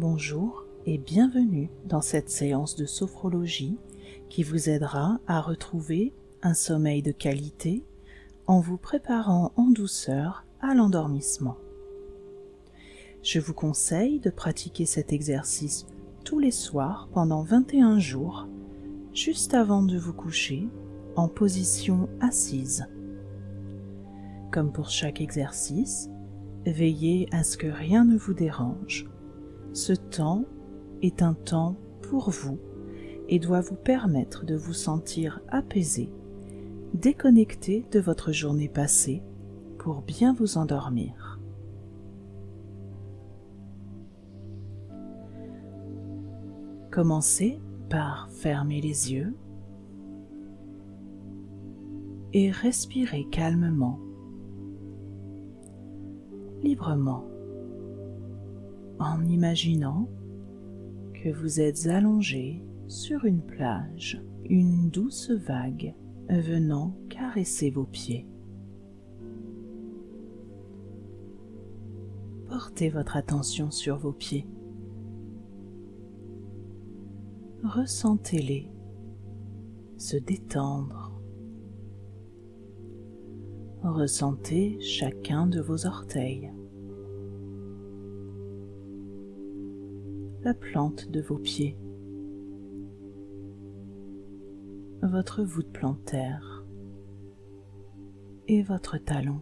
Bonjour et bienvenue dans cette séance de sophrologie qui vous aidera à retrouver un sommeil de qualité en vous préparant en douceur à l'endormissement. Je vous conseille de pratiquer cet exercice tous les soirs pendant 21 jours, juste avant de vous coucher, en position assise. Comme pour chaque exercice, veillez à ce que rien ne vous dérange. Ce temps est un temps pour vous et doit vous permettre de vous sentir apaisé, déconnecté de votre journée passée pour bien vous endormir. Commencez par fermer les yeux et respirer calmement librement en imaginant que vous êtes allongé sur une plage, une douce vague venant caresser vos pieds. Portez votre attention sur vos pieds. Ressentez-les se détendre Ressentez chacun de vos orteils, la plante de vos pieds, votre voûte plantaire et votre talon.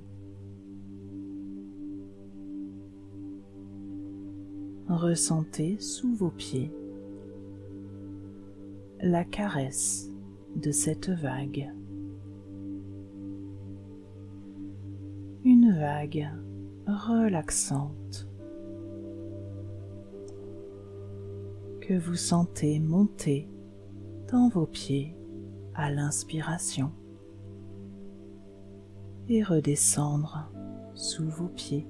Ressentez sous vos pieds la caresse de cette vague. une vague relaxante que vous sentez monter dans vos pieds à l'inspiration et redescendre sous vos pieds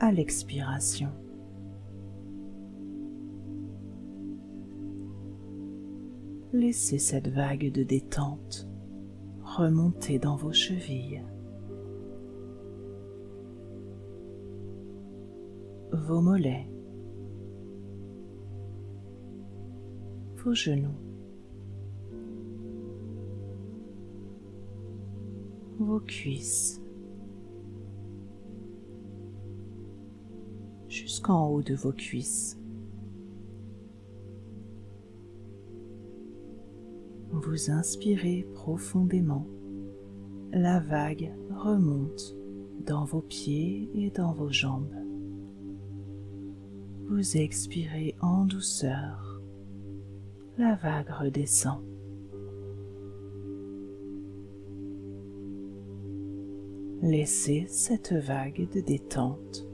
à l'expiration. Laissez cette vague de détente remonter dans vos chevilles vos mollets, vos genoux, vos cuisses, jusqu'en haut de vos cuisses. Vous inspirez profondément, la vague remonte dans vos pieds et dans vos jambes. Vous expirez en douceur, la vague redescend. Laissez cette vague de détente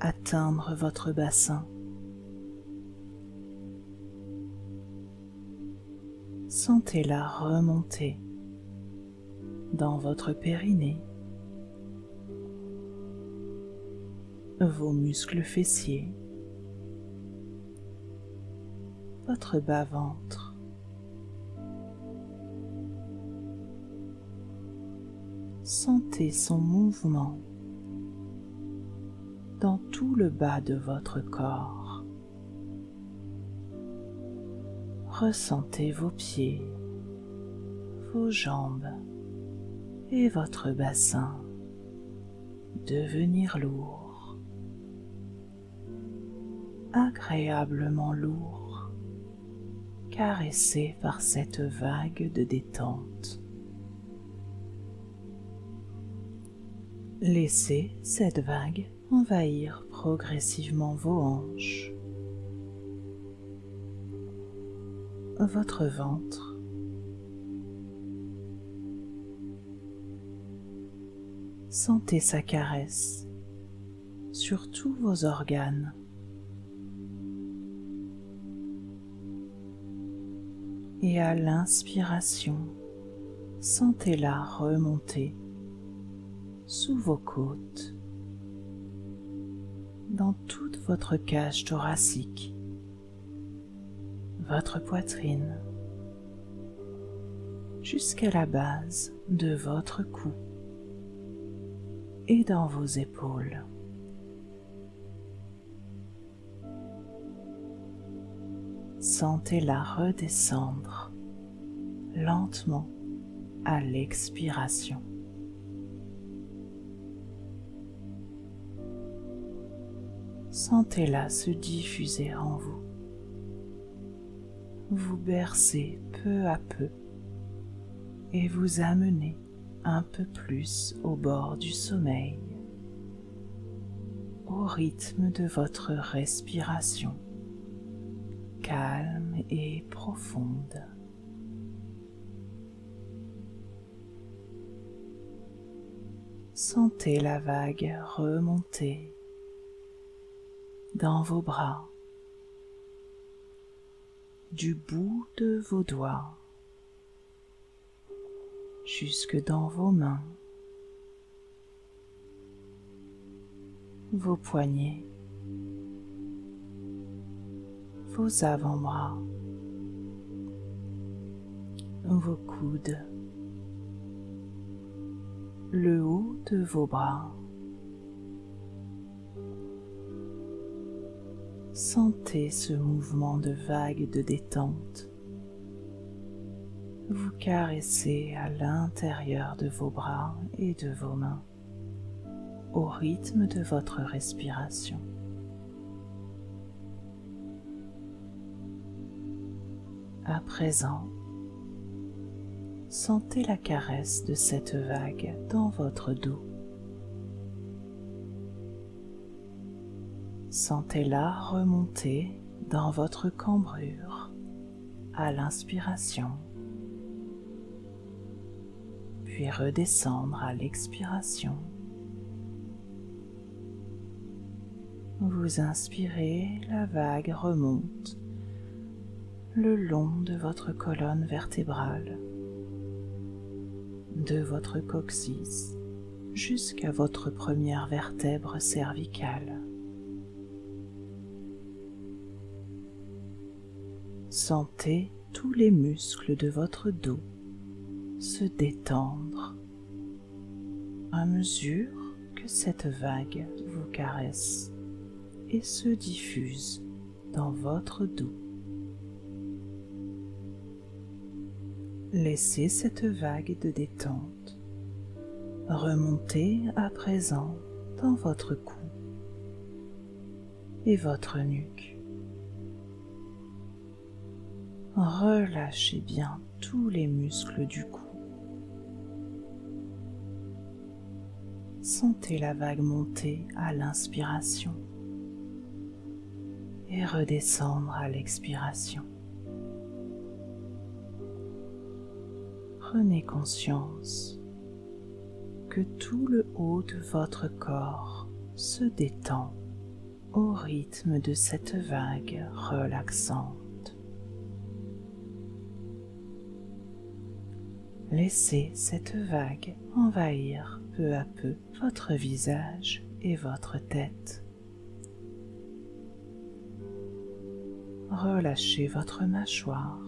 atteindre votre bassin. Sentez-la remonter dans votre périnée vos muscles fessiers, votre bas-ventre, sentez son mouvement dans tout le bas de votre corps. Ressentez vos pieds, vos jambes et votre bassin devenir lourd agréablement lourd, caressé par cette vague de détente. Laissez cette vague envahir progressivement vos hanches, votre ventre, Sentez sa caresse sur tous vos organes et à l'inspiration, sentez-la remonter sous vos côtes, dans toute votre cage thoracique, votre poitrine, jusqu'à la base de votre cou et dans vos épaules. Sentez-la redescendre lentement à l'expiration. Sentez-la se diffuser en vous, vous bercer peu à peu et vous amener un peu plus au bord du sommeil, au rythme de votre respiration calme et profonde. Sentez la vague remonter dans vos bras, du bout de vos doigts jusque dans vos mains, vos poignets, vos avant-bras, vos coudes, le haut de vos bras. Sentez ce mouvement de vague de détente vous caressez à l'intérieur de vos bras et de vos mains au rythme de votre respiration. À présent, sentez la caresse de cette vague dans votre dos. Sentez-la remonter dans votre cambrure à l'inspiration puis redescendre à l'expiration. Vous inspirez, la vague remonte le long de votre colonne vertébrale, de votre coccyx jusqu'à votre première vertèbre cervicale. Sentez tous les muscles de votre dos se détendre à mesure que cette vague vous caresse et se diffuse dans votre dos. Laissez cette vague de détente remonter à présent dans votre cou et votre nuque. Relâchez bien tous les muscles du cou Sentez la vague monter à l'inspiration et redescendre à l'expiration. Prenez conscience que tout le haut de votre corps se détend au rythme de cette vague relaxante. Laissez cette vague envahir peu à peu votre visage et votre tête. Relâchez votre mâchoire.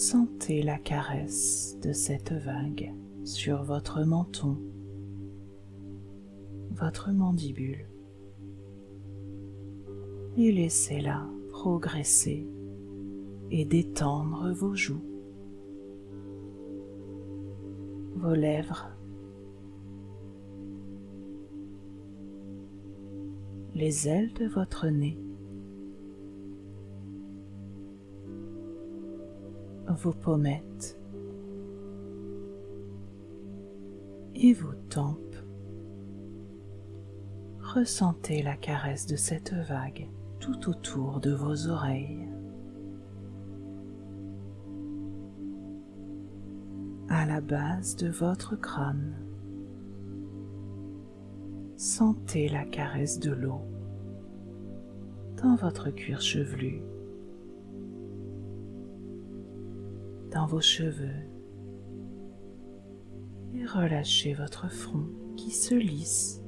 Sentez la caresse de cette vague sur votre menton, votre mandibule et laissez-la progresser et détendre vos joues, vos lèvres les ailes de votre nez, vos pommettes et vos tempes. Ressentez la caresse de cette vague tout autour de vos oreilles. à la base de votre crâne. Sentez la caresse de l'eau dans votre cuir chevelu, vos cheveux. Et relâchez votre front qui se lisse.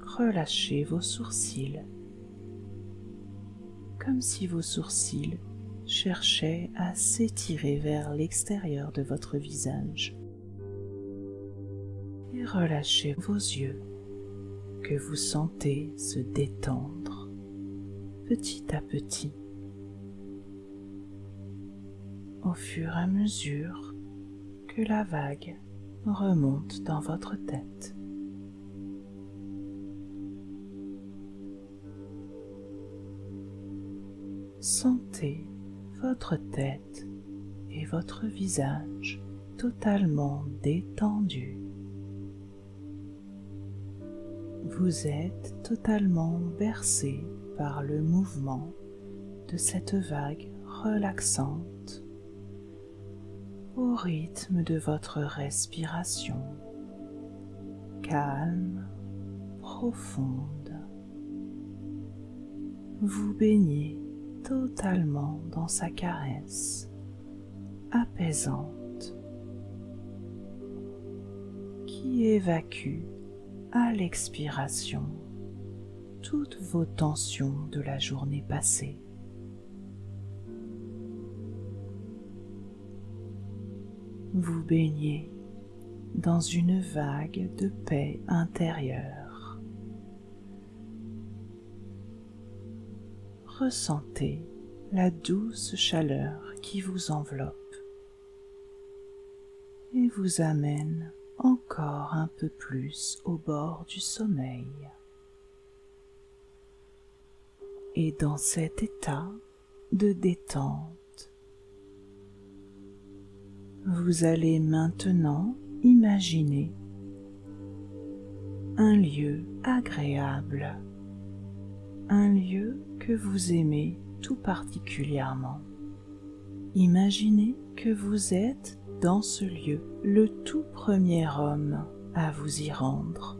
Relâchez vos sourcils. Comme si vos sourcils cherchaient à s'étirer vers l'extérieur de votre visage. Relâchez vos yeux que vous sentez se détendre petit à petit au fur et à mesure que la vague remonte dans votre tête. Sentez votre tête et votre visage totalement détendus. Vous êtes totalement bercé par le mouvement de cette vague relaxante au rythme de votre respiration calme, profonde. Vous baignez totalement dans sa caresse apaisante qui évacue à l'expiration toutes vos tensions de la journée passée. Vous baignez dans une vague de paix intérieure. Ressentez la douce chaleur qui vous enveloppe et vous amène encore un peu plus au bord du sommeil. Et dans cet état de détente, vous allez maintenant imaginer un lieu agréable, un lieu que vous aimez tout particulièrement. Imaginez que vous êtes dans ce lieu, le tout premier homme à vous y rendre,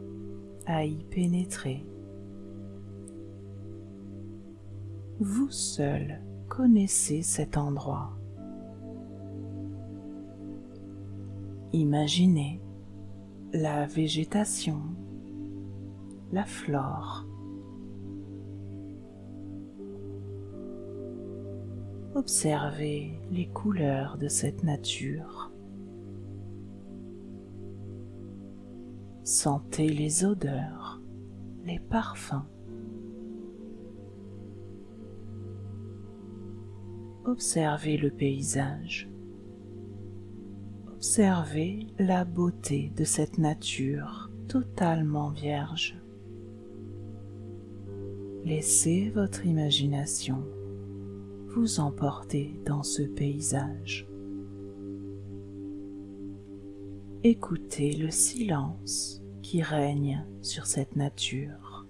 à y pénétrer. Vous seul connaissez cet endroit. Imaginez la végétation, la flore. Observez les couleurs de cette nature. Sentez les odeurs, les parfums. Observez le paysage. Observez la beauté de cette nature totalement vierge. Laissez votre imagination vous emporter dans ce paysage. Écoutez le silence qui règne sur cette nature.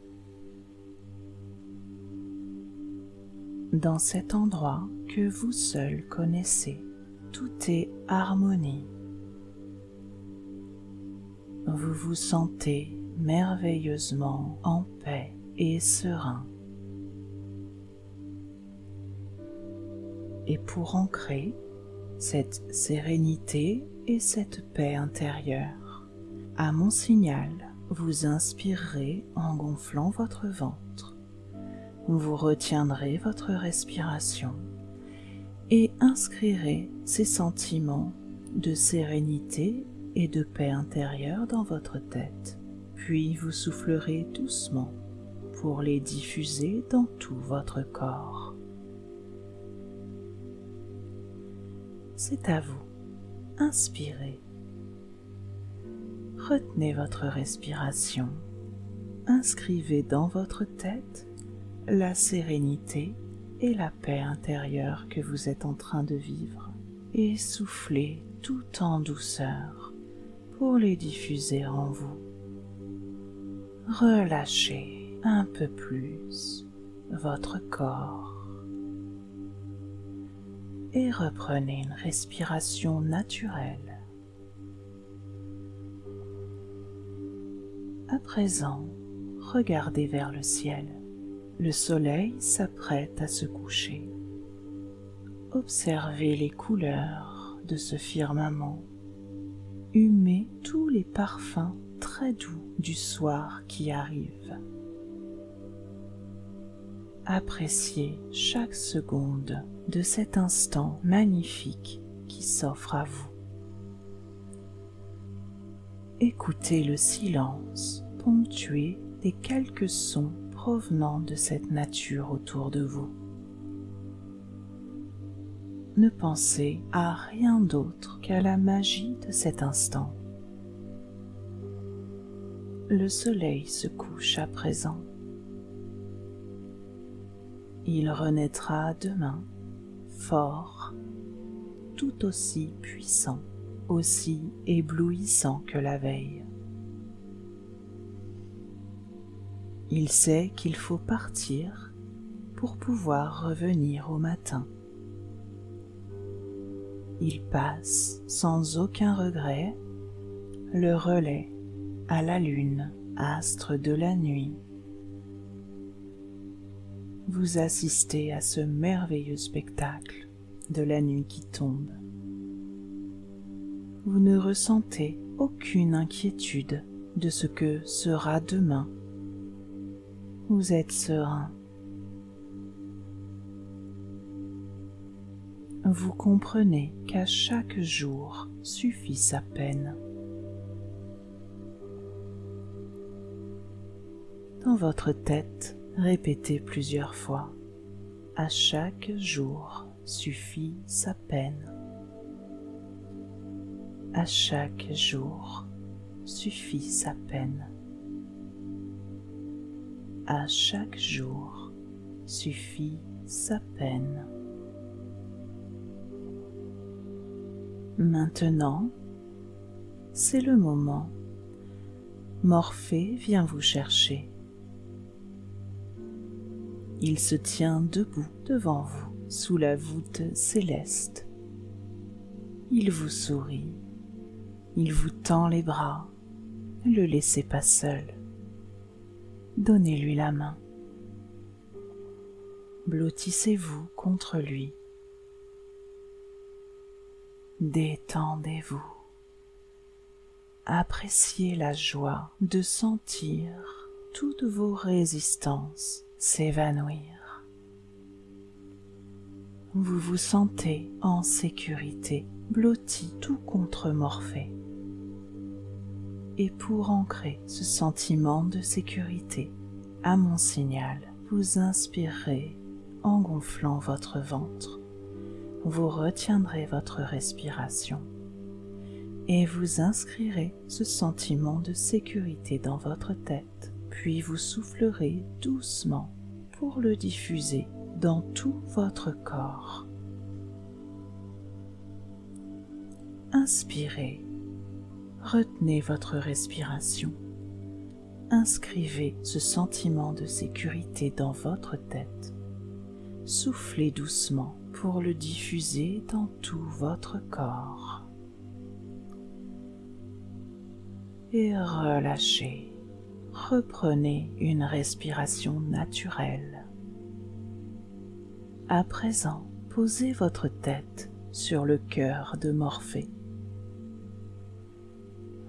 Dans cet endroit que vous seul connaissez, tout est harmonie vous vous sentez merveilleusement en paix et serein. Et pour ancrer cette sérénité et cette paix intérieure, à mon signal, vous inspirerez en gonflant votre ventre. Vous retiendrez votre respiration et inscrirez ces sentiments de sérénité et de paix intérieure dans votre tête. Puis vous soufflerez doucement pour les diffuser dans tout votre corps. C'est à vous. Inspirez. Retenez votre respiration. Inscrivez dans votre tête la sérénité et la paix intérieure que vous êtes en train de vivre et soufflez tout en douceur pour les diffuser en vous. Relâchez un peu plus votre corps et reprenez une respiration naturelle. À présent, regardez vers le ciel. Le soleil s'apprête à se coucher. Observez les couleurs de ce firmament humez tous les parfums très doux du soir qui arrive. Appréciez chaque seconde de cet instant magnifique qui s'offre à vous. Écoutez le silence ponctué des quelques sons provenant de cette nature autour de vous. Ne pensez à rien d'autre qu'à la magie de cet instant. Le soleil se couche à présent. Il renaîtra demain, fort, tout aussi puissant, aussi éblouissant que la veille. Il sait qu'il faut partir pour pouvoir revenir au matin. Il passe sans aucun regret le relais à la lune, astre de la nuit. Vous assistez à ce merveilleux spectacle de la nuit qui tombe. Vous ne ressentez aucune inquiétude de ce que sera demain vous êtes serein. Vous comprenez qu'à chaque jour suffit sa peine. Dans votre tête, répétez plusieurs fois. À chaque jour suffit sa peine. À chaque jour suffit sa peine à chaque jour suffit sa peine. Maintenant, c'est le moment. Morphée vient vous chercher. Il se tient debout devant vous sous la voûte céleste. Il vous sourit, il vous tend les bras, ne le laissez pas seul donnez-lui la main. Blottissez-vous contre lui. Détendez-vous. Appréciez la joie de sentir toutes vos résistances s'évanouir. Vous vous sentez en sécurité, blotti tout contre Morphée et pour ancrer ce sentiment de sécurité, à mon signal, vous inspirerez en gonflant votre ventre. Vous retiendrez votre respiration et vous inscrirez ce sentiment de sécurité dans votre tête, puis vous soufflerez doucement pour le diffuser dans tout votre corps. Inspirez retenez votre respiration. Inscrivez ce sentiment de sécurité dans votre tête. Soufflez doucement pour le diffuser dans tout votre corps. Et relâchez. Reprenez une respiration naturelle. À présent, posez votre tête sur le cœur de Morphée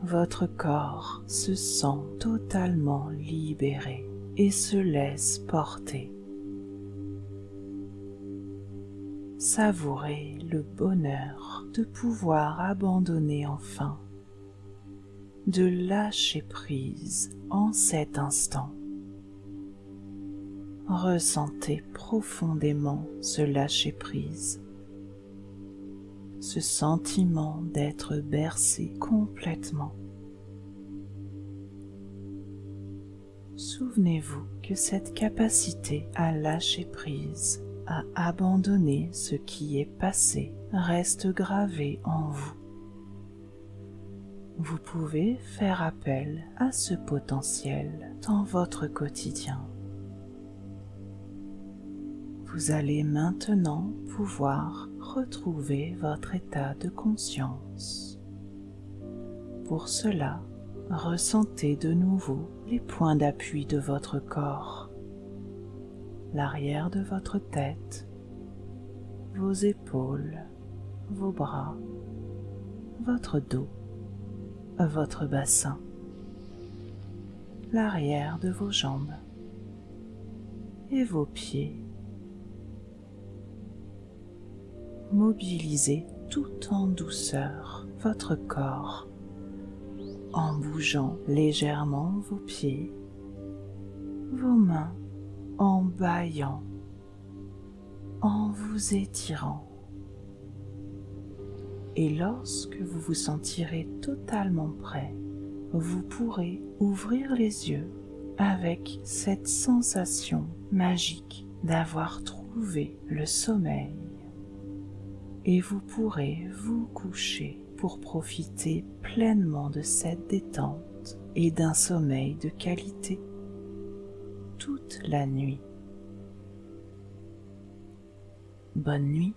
votre corps se sent totalement libéré et se laisse porter. Savourez le bonheur de pouvoir abandonner enfin, de lâcher prise en cet instant. Ressentez profondément ce lâcher prise ce sentiment d'être bercé complètement. Souvenez-vous que cette capacité à lâcher prise, à abandonner ce qui est passé, reste gravée en vous. Vous pouvez faire appel à ce potentiel dans votre quotidien. Vous allez maintenant pouvoir retrouver votre état de conscience. Pour cela, ressentez de nouveau les points d'appui de votre corps, l'arrière de votre tête, vos épaules, vos bras, votre dos, votre bassin, l'arrière de vos jambes et vos pieds. Mobilisez tout en douceur votre corps en bougeant légèrement vos pieds, vos mains en vous étirant. Et lorsque vous vous sentirez totalement prêt, vous pourrez ouvrir les yeux avec cette sensation magique d'avoir trouvé le sommeil. Et vous pourrez vous coucher pour profiter pleinement de cette détente et d'un sommeil de qualité toute la nuit. Bonne nuit